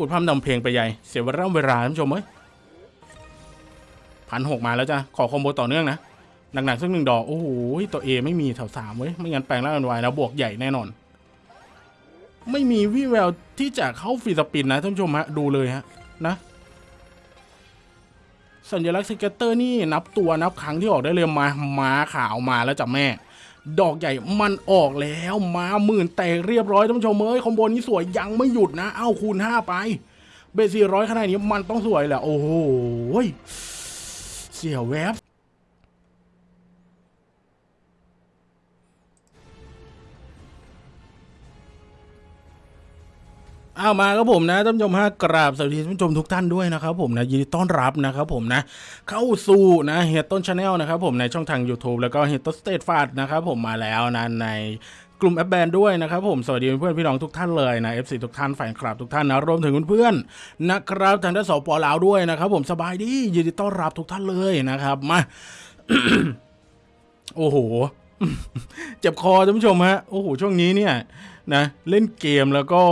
พูดพร่ำนำเพลงไปใหญ่ เสียเวลาเวลาท่านผู้ชมเอ้ยพันหกมาแล้วจ้ะขอ combo ต่อเนื่องนะหนักๆสักหนึ่งดอก โอ้โหตัว A ไม่มีแถวสามเว้ย ไม่งั้นแปลงร่างเป็นวายแล้วบวกใหญ่แน่นอน ไม่มีวี่แววที่จะเข้า free spin นะท่านผู้ชมฮะ ดูเลยฮะ นะ สัญลักษณ์ scatter นี่นับตัวนับครั้งที่ออกได้เลยมา ม้าขาวมาแล้วจ้ะแม่ ดอกใหญ่มันออกแล้วมาหมื่นแตกเรียบร้อยท่านผู้ชมเอ้ย combo นี้สวยยังไม่หยุดนะ เอ้าคูณห้าไป เบสี่ร้อยขนาดนี้มันต้องสวยแหละโอ้โหเสียวแวบ เอามาครับผมนะท่านผู้ชมฮะกราบสวัสดีท่านผู้ชมทุกท่านด้วยนะครับผมนะยินดีต้อนรับนะครับผมนะเข้าสู่นะเฮดต้นชาแนลนะครับผมในช่องทาง YouTube แล้วก็เฮดต้นสเตทฟาดนะครับผมมาแล้วนะในกลุ่มแอปแบนด้วยนะครับผมสวัสดีเพื่อนพี่น้องทุกท่านเลยนะ FC ทุกท่านแฟนคลับทุกท่านนะรวมถึงเพื่อนๆนะครับทางด้านสปลาวด้วยนะครับผมสบายดียินดีต้อนรับทุกท่านเลยนะครับมาโอ้โห เจ็บคอท่านผู้ชมฮะโอ้โหช่วงนี้เนี่ยนะเล่นเกมแล้วก็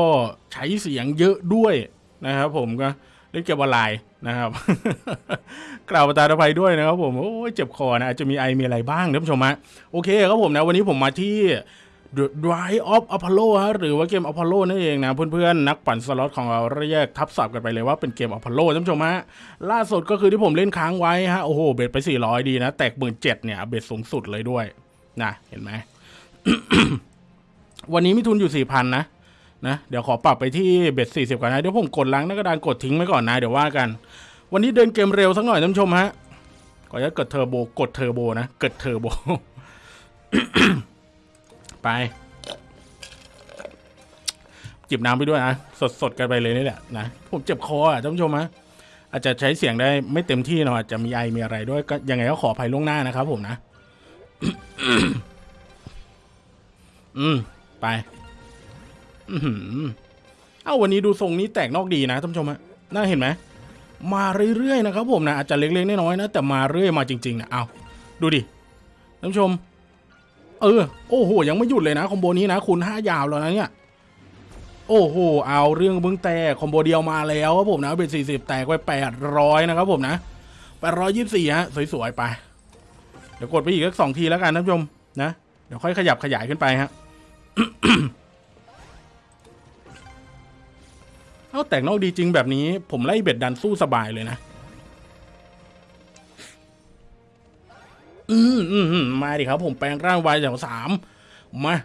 ใช้เสียงเยอะด้วยนะครับผมก็เล่นเกมออนไลน์นะครับ กล่าวประทาอภัยด้วยนะครับผมโอ้ยเจ็บคอนะอาจจะมีไอมีอะไรบ้างท่านผู้ชมฮะโอเคครับผมนะวันนี้ผมมาที่ The Dry of Apollo ฮะหรือว่าเกม Apollo นั่นเองนะเพื่อนๆ นักปั่นสล็อตของเราเรียกทับศัพท์กันไปเลยว่าเป็นเกม Apollo ท่านผู้ชมฮะล่าสุดก็คือที่ผมเล่นค้างไว้ฮะโอ้โห bet ไป 400 ดีนะ แตกหมื่นเจ็ดเนี่ย bet สูงสุดเลยด้วย นะเห็นไหมวันนี้มีทุนอยู่4,000 นะนะ เดี๋ยวขอปรับไปที่ bet 40ก่อนนะ เดี๋ยวผมกดล้างหน้ากระดานกดทิ้งไว้ก่อนนะ เดี๋ยวว่ากัน วันนี้เดินเกมเร็วสักหน่อยท่านผู้ชมฮะขออนุญาตกดเทอร์โบกดเทอร์โบนะกดเทอร์โบไปจิบน้ำไปด้วยนะสดๆกันไปเลยนี่แหละนะผมเจ็บคออะท่านผู้ชมฮะอาจจะใช้เสียงได้ไม่เต็มที่เนาะอาจจะมีไอมีอะไรด้วยก็ยังไงก็ขออภัยล่วงหน้านะครับผมนะ อืม ไปอือหือเอ้าวันนี้ดูทรงนี้แตกนอกดีนะท่านผู้ชมฮะน่าเห็นไหมมาเรื่อยๆนะครับผมนะอาจจะเล็กๆน้อยๆนะแต่มาเรื่อยมาจริงๆนะเอาดูดิท่านผู้ชม เออ โอ้โห ยังไม่หยุดเลยนะคอมโบนี้นะคูณห้ายาวแล้วนะเนี่ยโอ้โห เอาเรื่องเบึ้องแต่คอมโบเดียวมาแล้วครับผมนะเป็นสี่สิบแตกไปแปดร้อยนะครับผมนะแปดร้อยยี่สิบสี่ฮะสวยๆไป เดี๋ยวกดไปอีกสักสองทีแล้วกันท่านผู้ชมนะเดี๋ยวค่อยขยับขยายขึ้นไปฮะเอาแตกนอกดีจริงแบบนี้ ผมไล่เบ็ดดันสู้สบายเลยนะ อืมอืมมาดิครับ ผมแปลงร่างวายแถวสามมา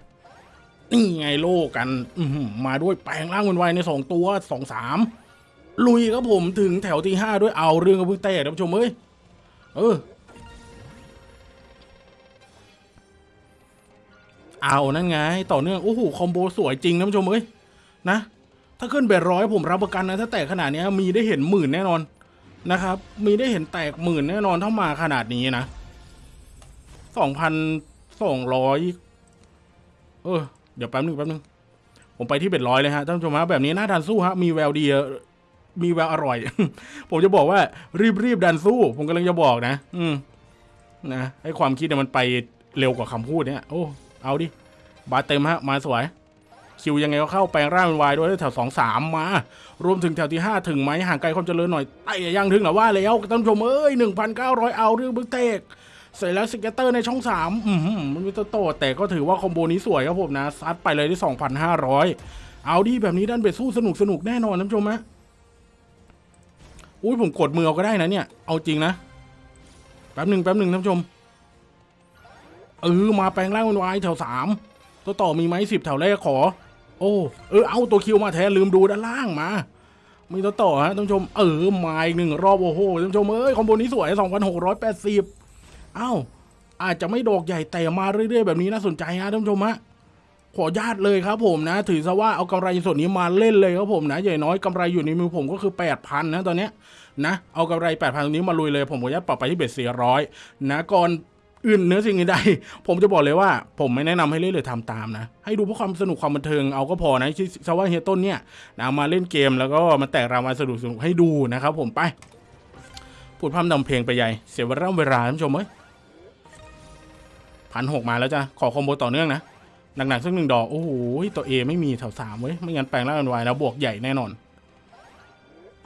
นี่ไงโลกัน อืมมาด้วยแปลงร่างเป็นวายในสองตัวสองสามลุยครับผมถึงแถวที่ห้าด้วยเอาเรื่องกับพึ่งเต้ท่านผู้ชมเอ้ยเออ เอานั่นไง ต่อเนื่องโอ้โหคอมโบสวยจริงท่านผู้ชมเอ้ยนะ ถ้าขึ้นเบ็ดร้อยผมรับประกันนะ ถ้าแตกขนาดนี้มีได้เห็นหมื่นแน่นอนนะครับ มีได้เห็นแตกหมื่นแน่นอนถ้ามาขนาดนี้นะสองพันสองร้อยเออ เดี๋ยวแป๊บนึงแป๊บนึงผมไปที่เบ็ดร้อยเลยฮะท่านผู้ชมฮะแบบนี้น่าทานสู้ฮะมีแววดีมีแววอร่อย ผมจะบอกว่า รีบรีบดันสู้ ผมกำลังจะบอกนะ อืมนะให้ความคิดเนี่ยมันไปเร็วกว่าคำพูดเนี่ย โอ้ เอาดิ บาสเต็มฮะ มาสวย คิวยังไงก็เข้าแปลงร่างเป็นวายด้วยแถวสองสามมา รวมถึงแถวที่ห้าถึงไหมห่างไกลความเจริญหน่อยไต่ยังถึงหรอว่าแล้วท่านชมเอ้ยหนึ่งพันเก้าร้อยเอาเรื่องบึ้งเตกเสร็จแล้วสเกตเตอร์ในช่องสามอืมมันมีตัวโตแต่ก็ถือว่าคอมโบนี้สวยครับผมนะ ซัดไปเลยที่สองพันห้าร้อยเอาดีแบบนี้ด้านเบ็ดสู้สนุกสนุกแน่นอนท่านชมฮะอุ้ยผมกดมือเอาก็ได้นะเนี่ย เอาจริงนะ แป๊บหนึ่งแป๊บหนึ่งท่านชม เออมาแปลงร่างเป็นวายแถวสามตัวต่อมีไหมสิบแถวแรกขอ โอ้เออเอาตัวคิวมาแทนลืมดูด้านล่างมามีตัวต่อฮะท่านผู้ชมเออมาอีกหนึ่งรอบโอ้โหท่านผู้ชมเอ้ยคอมโบนี้สวยสองพันหกร้อยแปดสิบเอ้าอาจจะไม่ดอกใหญ่แต่มาเรื่อยๆแบบนี้น่าสนใจฮะท่านผู้ชมฮะขอญาตเลยครับผมนะ ถือซะว่าเอากำไรส่วนนี้มาเล่นเลยครับผมนะใหญ่น้อยกำไรอยู่ในมือผมก็คือแปดพันนะตอนเนี้ยนะเอากำไรแปดพันตรงนี้มาลุยเลยผมขอญาตปรับไปที่เบ็ดสี่ร้อยนะก่อน อื่นเนื้อสิ่งอื่นใดผมจะบอกเลยว่า ผมไม่แนะนำให้เล่นหรือทำตามนะ ให้ดูเพื่อความสนุกความบันเทิงเอาก็พอนะที่ซะว่าเฮียต้นเนี่ยนะมาเล่นเกมแล้วก็มาแตกรางวัลสนุกสนุกให้ดูนะครับผมไปพูดพร่ำนำเพลงไปใหญ่เสียเวลาเวลาท่านผู้ชมเอ้ยพันหกมาแล้วจ้ะขอคอมโบต่อเนื่องนะหนักๆสักหนึ่งดอก โอ้โหตัวเอไม่มีแถวสามเว้ยไม่งั้นแปลงร่างเป็นวายแล้วบวกใหญ่แน่นอน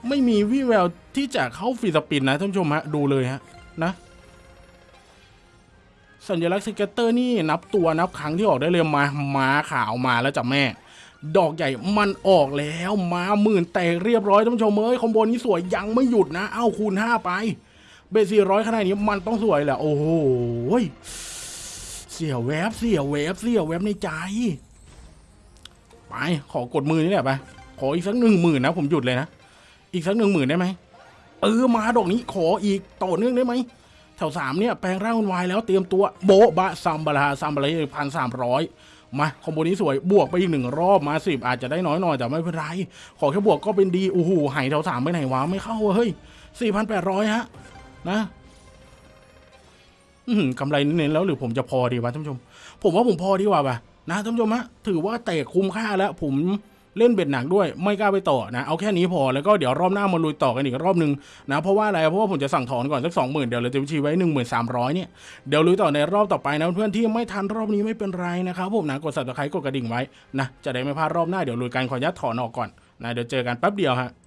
ไม่มีวี่แววที่จะเข้า free spin นะท่านผู้ชมฮะดูเลยฮะนะ สัญลักษณ์ scatter นี่นับตัวนับครั้งที่ออกได้เลยมาม้าขาวมาแล้วจ้ะแม่ ดอกใหญ่มันออกแล้วมาหมื่นแตกเรียบร้อยท่านผู้ชมเอ้ย combo นี้สวยยังไม่หยุดนะ เอ้าคูณห้าไป bet สี่ร้อยขนาดนี้มันต้องสวยแหละโอ้โหเสียแวบเสียแวบเสียแวบในใจ ไปขอกดมือนี่แหละไปขออีกสักหนึ่งหมื่นนะผมหยุดเลยนะ อีกสักหนึ่งหมื่นได้ไหมเออมาดอกนี้ขออีกต่อเนื่องได้ไหม แถวสามเนี่ยแปลงร่างเป็นวายแล้วเตรียมตัวโบบะซัมบาราซัมบาราพันสามร้อยมาคอมโบนี้สวยบวกไปอีกหนึ่งรอบมาสิบอาจจะได้น้อยหน่อยแต่ไม่เป็นไร ขอแค่บวกก็เป็นดีโอ้โหหายแถวสามไปไหนวะไม่เข้าเฮ้ยสี่พันแปดร้อยฮะ นะอืมกำไรเน้นแล้วหรือผมจะพอดีวะท่านผู้ชม ผมว่าผมพอดีกว่าป่ะนะท่านผู้ชมฮะถือว่าเตะคุ้มค่าแล้วผม เล่นเบ็ดหนักด้วยไม่กล้าไปต่อนะเอาแค่นี้พอแล้วก็เดี๋ยวรอบหน้ามาลุยต่อกันอีกรอบหนึ่งนะเพราะว่าอะไรเพราะว่าผมจะสั่งถอนก่อนสักสองหมื่นเดี๋ยวเราจะวิชีไว้หนึ่งหมื่นสามร้อยเนี่ยเดี๋ยวลุยต่อในรอบต่อไปนะเพื่อนที่ไม่ทันรอบนี้ไม่เป็นไรนะครับผมนะกดสับตะไคร้กดกระดิ่งไว้นะจะได้ไม่พลาดรอบหน้าเดี๋ยวลุยกันขออนุญาตถอนออกก่อนนะเดี๋ยวเจอกันแป๊บเดียวฮะ